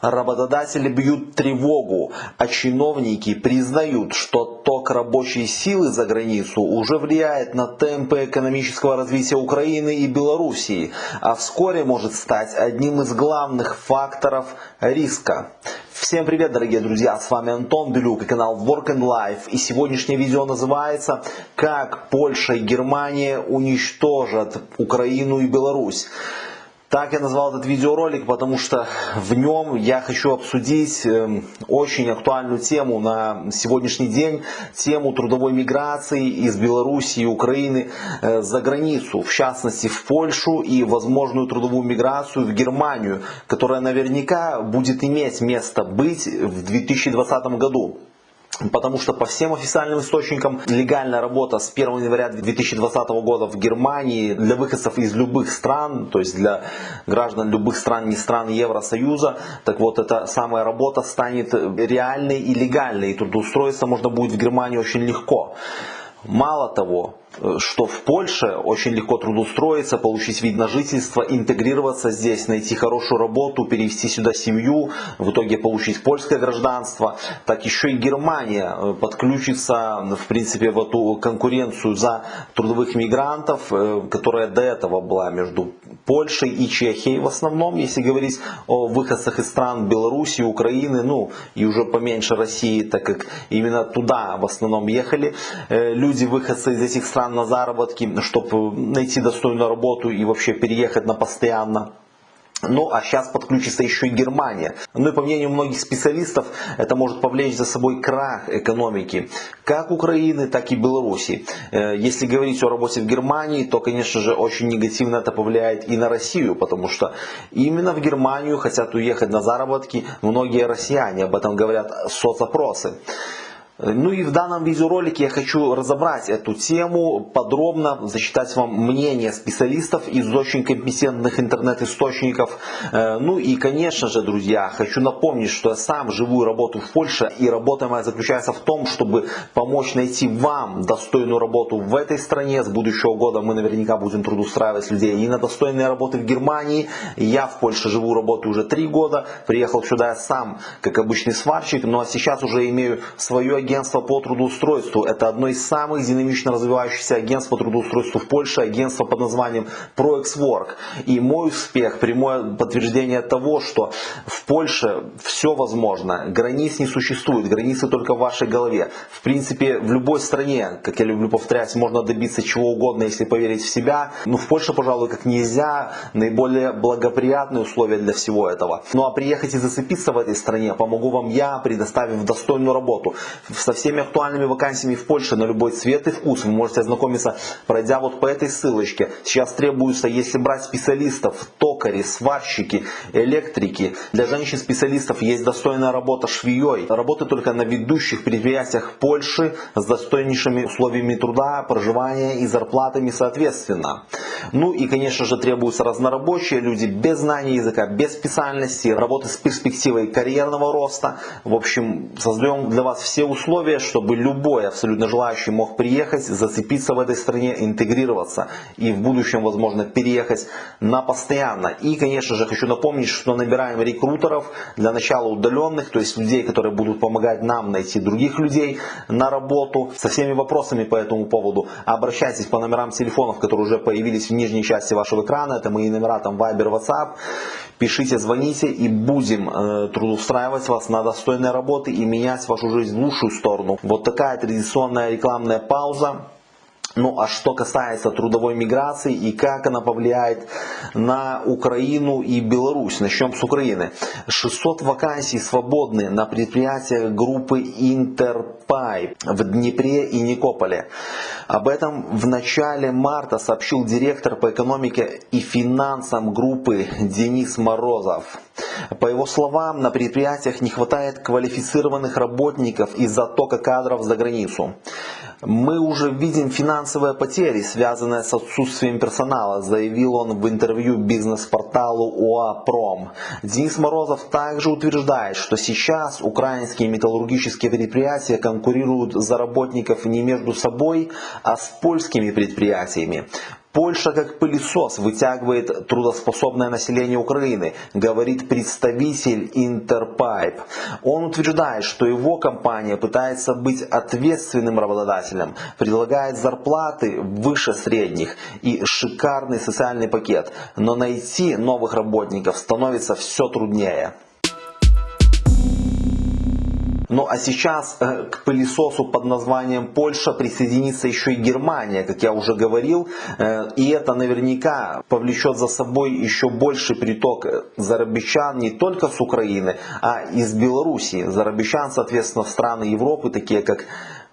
Работодатели бьют тревогу, а чиновники признают, что ток рабочей силы за границу уже влияет на темпы экономического развития Украины и Белоруссии, а вскоре может стать одним из главных факторов риска. Всем привет, дорогие друзья, с вами Антон Белюк и канал Work and Life. И сегодняшнее видео называется «Как Польша и Германия уничтожат Украину и Беларусь». Так я назвал этот видеоролик, потому что в нем я хочу обсудить эм, очень актуальную тему на сегодняшний день, тему трудовой миграции из Беларуси и Украины э, за границу, в частности в Польшу и возможную трудовую миграцию в Германию, которая наверняка будет иметь место быть в 2020 году. Потому что по всем официальным источникам легальная работа с 1 января 2020 года в Германии для выходцев из любых стран, то есть для граждан любых стран, не стран Евросоюза, так вот эта самая работа станет реальной и легальной. И трудоустроиться можно будет в Германии очень легко. Мало того, что в Польше очень легко трудоустроиться, получить вид на жительство, интегрироваться здесь, найти хорошую работу, перевести сюда семью, в итоге получить польское гражданство. Так еще и Германия э, подключится, в принципе, в эту конкуренцию за трудовых мигрантов, э, которая до этого была между Польшей и Чехией в основном, если говорить о выходцах из стран Беларуси, Украины, ну и уже поменьше России, так как именно туда в основном ехали люди, выходцы из этих стран на заработки, чтобы найти достойную работу и вообще переехать на постоянно. Ну а сейчас подключится еще и Германия. Ну и по мнению многих специалистов, это может повлечь за собой крах экономики как Украины, так и Беларуси. Э, если говорить о работе в Германии, то конечно же очень негативно это повлияет и на Россию, потому что именно в Германию хотят уехать на заработки многие россияне, об этом говорят соцопросы. Ну и в данном видеоролике я хочу разобрать эту тему, подробно зачитать вам мнение специалистов из очень компетентных интернет-источников. Э, ну и конечно же, друзья, хочу напомнить, что я сам живу и работаю в Польше, и работа моя заключается в том, чтобы помочь найти вам достойную работу в этой стране. С будущего года мы наверняка будем трудоустраивать людей и на достойные работы в Германии. Я в Польше живу, работаю уже три года, приехал сюда я сам, как обычный сварщик, ну а сейчас уже имею свое агентство агентство по трудоустройству. Это одно из самых динамично развивающихся агентств по трудоустройству в Польше, агентство под названием ProExWork. И мой успех, прямое подтверждение того, что в Польше все возможно. Границ не существует, границы только в вашей голове. В принципе, в любой стране, как я люблю повторять, можно добиться чего угодно, если поверить в себя. Но в Польше, пожалуй, как нельзя, наиболее благоприятные условия для всего этого. Ну а приехать и зацепиться в этой стране помогу вам я, предоставив достойную работу со всеми актуальными вакансиями в Польше на любой цвет и вкус. Вы можете ознакомиться, пройдя вот по этой ссылочке. Сейчас требуется, если брать специалистов, токари, сварщики, электрики. Для женщин-специалистов есть достойная работа швеей. Работы только на ведущих предприятиях Польши с достойнейшими условиями труда, проживания и зарплатами соответственно. Ну и, конечно же, требуются разнорабочие люди без знания языка, без специальности, работы с перспективой карьерного роста. В общем, создаем для вас все условия чтобы любой абсолютно желающий мог приехать, зацепиться в этой стране, интегрироваться и в будущем, возможно, переехать на постоянно. И, конечно же, хочу напомнить, что набираем рекрутеров для начала удаленных, то есть людей, которые будут помогать нам найти других людей на работу. Со всеми вопросами по этому поводу обращайтесь по номерам телефонов, которые уже появились в нижней части вашего экрана. Это мои номера там Viber, WhatsApp. Пишите, звоните и будем э, трудоустраивать вас на достойные работы и менять вашу жизнь в лучшую сторону. Вот такая традиционная рекламная пауза. Ну а что касается трудовой миграции и как она повлияет на Украину и Беларусь. Начнем с Украины. 600 вакансий свободны на предприятиях группы Интерпайп в Днепре и Никополе. Об этом в начале марта сообщил директор по экономике и финансам группы Денис Морозов. По его словам, на предприятиях не хватает квалифицированных работников из-за тока кадров за границу. Мы уже видим финансовые потери, связанные с отсутствием персонала, заявил он в интервью бизнес-порталу ОАПРОМ. Денис Морозов также утверждает, что сейчас украинские металлургические предприятия конкурируют за работников не между собой, а с польскими предприятиями. Польша как пылесос вытягивает трудоспособное население Украины, говорит представитель Интерпайп. Он утверждает, что его компания пытается быть ответственным работодателем, предлагает зарплаты выше средних и шикарный социальный пакет, но найти новых работников становится все труднее. Ну а сейчас э, к пылесосу под названием Польша присоединится еще и Германия, как я уже говорил. Э, и это наверняка повлечет за собой еще больший приток зарабичан не только с Украины, а из Белоруссии. Зарабичан, соответственно, в страны Европы, такие как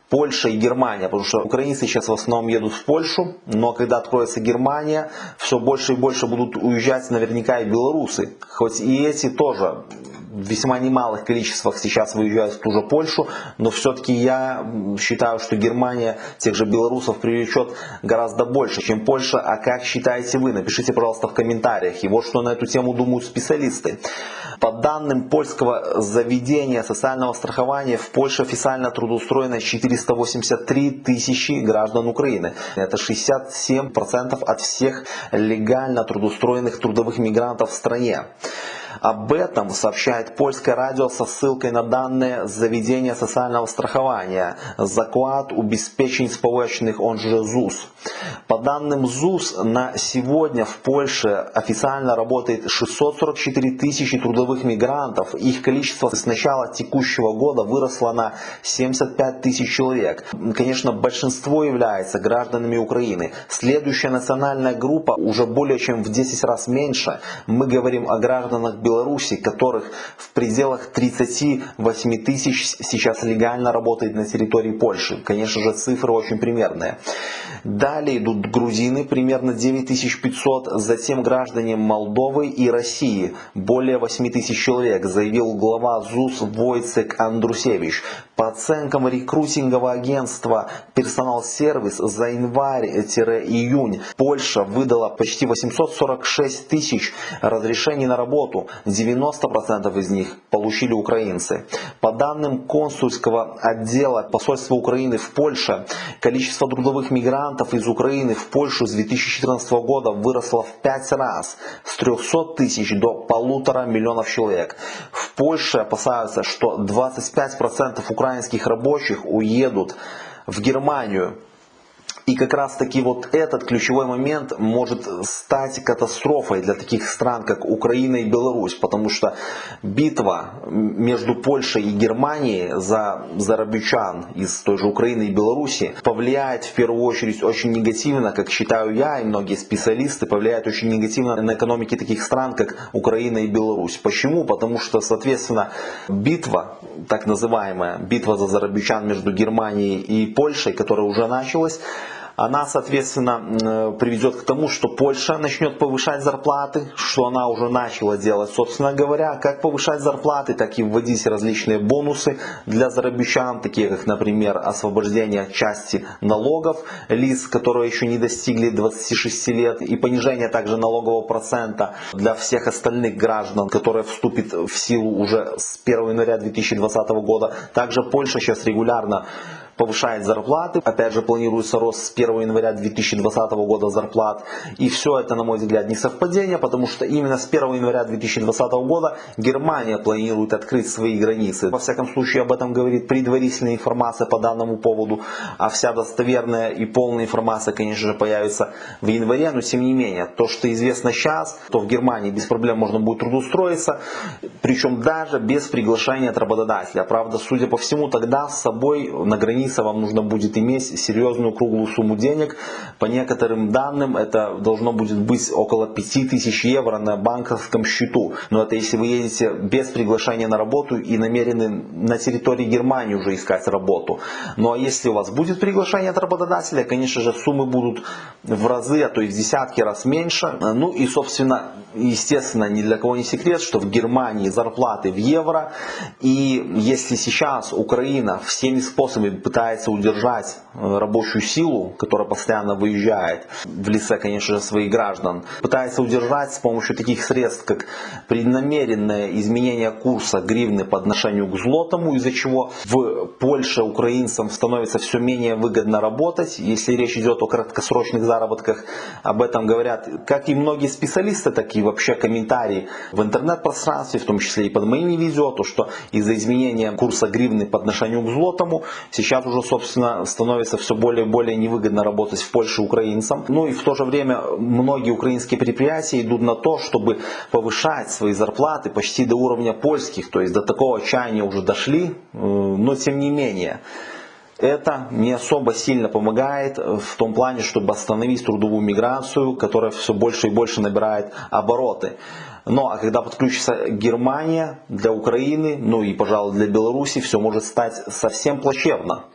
Польша и Германия, потому что украинцы сейчас в основном едут в Польшу, но когда откроется Германия, все больше и больше будут уезжать наверняка и белорусы. Хоть и эти тоже в весьма немалых количествах сейчас выезжают в ту же Польшу, но все-таки я считаю, что Германия тех же белорусов привлечет гораздо больше, чем Польша. А как считаете вы? Напишите, пожалуйста, в комментариях. И вот что на эту тему думают специалисты. По данным польского заведения социального страхования, в Польше официально трудоустроено 483 тысячи граждан Украины. Это 67% от всех легально трудоустроенных трудовых мигрантов в стране. Об этом сообщает польское радио со ссылкой на данные заведения социального страхования «Заклад убеспечень сполученных, он же ЗУС». По данным ЗУС, на сегодня в Польше официально работает 644 тысячи трудовых мигрантов. Их количество с начала текущего года выросло на 75 тысяч человек. Конечно, большинство является гражданами Украины. Следующая национальная группа уже более чем в 10 раз меньше. Мы говорим о гражданах Беларуси, которых в пределах 38 тысяч сейчас легально работает на территории Польши. Конечно же, цифры очень примерные. Далее идут грузины, примерно 9500, затем граждане Молдовы и России, более 8000 человек, заявил глава ЗУС Войцек Андрусевич. По оценкам рекрутингового агентства Персонал Сервис за январь-июнь Польша выдала почти 846 тысяч разрешений на работу, 90% из них получили украинцы. По данным консульского отдела посольства Украины в Польше, количество трудовых мигрантов из Украины в Польшу с 2014 года выросло в 5 раз, с 300 тысяч до полутора миллионов человек. В Польше опасаются, что 25% украинских рабочих уедут в Германию и как раз таки вот этот ключевой момент может стать катастрофой для таких стран, как Украина и Беларусь, потому что битва между Польшей и Германией за зарабичан из той же Украины и Беларуси повлияет в первую очередь очень негативно, как считаю я и многие специалисты, повлияет очень негативно на экономики таких стран, как Украина и Беларусь. Почему? Потому что, соответственно, битва, так называемая битва за зарабичан между Германией и Польшей, которая уже началась, она, соответственно, приведет к тому, что Польша начнет повышать зарплаты, что она уже начала делать, собственно говоря, как повышать зарплаты, так и вводить различные бонусы для зарабичан, такие как, например, освобождение части налогов лиц, которые еще не достигли 26 лет, и понижение также налогового процента для всех остальных граждан, которые вступит в силу уже с 1 января 2020 года. Также Польша сейчас регулярно повышает зарплаты. Опять же, планируется рост с 1 января 2020 года зарплат. И все это, на мой взгляд, не совпадение, потому что именно с 1 января 2020 года Германия планирует открыть свои границы. Во всяком случае, об этом говорит предварительная информация по данному поводу. А вся достоверная и полная информация, конечно же, появится в январе. Но, тем не менее, то, что известно сейчас, то в Германии без проблем можно будет трудоустроиться. Причем даже без приглашения от работодателя. Правда, судя по всему, тогда с собой на границе граница, вам нужно будет иметь серьезную круглую сумму денег. По некоторым данным это должно будет быть около 5000 евро на банковском счету. Но это если вы едете без приглашения на работу и намерены на территории Германии уже искать работу. Ну а если у вас будет приглашение от работодателя, конечно же суммы будут в разы, а то и в десятки раз меньше. Ну и собственно, естественно, ни для кого не секрет, что в Германии зарплаты в евро. И если сейчас Украина всеми способами пытается пытается удержать э, рабочую силу, которая постоянно выезжает в лице, конечно же, своих граждан, пытается удержать с помощью таких средств, как преднамеренное изменение курса гривны по отношению к злотому, из-за чего в Польше украинцам становится все менее выгодно работать. Если речь идет о краткосрочных заработках, об этом говорят как и многие специалисты, так и вообще комментарии в интернет-пространстве, в том числе и под моими видео, то что из-за изменения курса гривны по отношению к злотому, сейчас уже, собственно, становится все более и более невыгодно работать в Польше украинцам. Ну и в то же время многие украинские предприятия идут на то, чтобы повышать свои зарплаты почти до уровня польских, то есть до такого отчаяния уже дошли, э, но тем не менее. Это не особо сильно помогает в том плане, чтобы остановить трудовую миграцию, которая все больше и больше набирает обороты. Но а когда подключится Германия для Украины, ну и, пожалуй, для Беларуси, все может стать совсем плачевно.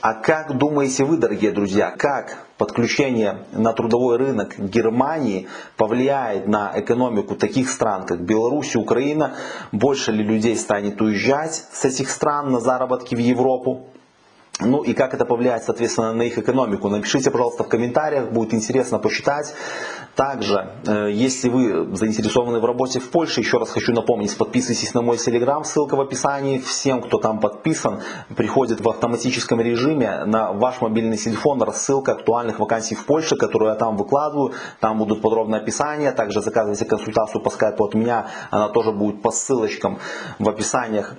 А как думаете вы, дорогие друзья, как подключение на трудовой рынок Германии повлияет на экономику таких стран, как Беларусь и Украина? Больше ли людей станет уезжать с этих стран на заработки в Европу? Ну и как это повлияет, соответственно, на их экономику. Напишите, пожалуйста, в комментариях, будет интересно посчитать. Также, э, если вы заинтересованы в работе в Польше, еще раз хочу напомнить, подписывайтесь на мой телеграм, ссылка в описании. Всем, кто там подписан, приходит в автоматическом режиме на ваш мобильный телефон рассылка актуальных вакансий в Польше, которую я там выкладываю. Там будут подробные описания. Также заказывайте консультацию по скайпу от меня, она тоже будет по ссылочкам в описаниях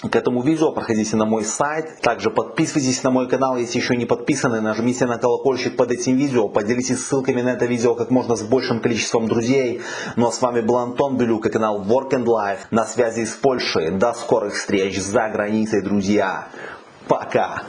к этому видео, проходите на мой сайт. Также подписывайтесь на мой канал, если еще не подписаны. Нажмите на колокольчик под этим видео. Поделитесь ссылками на это видео как можно с большим количеством друзей. Ну а с вами был Антон Белюк и канал Work and Life на связи с Польшей. До скорых встреч за границей, друзья. Пока!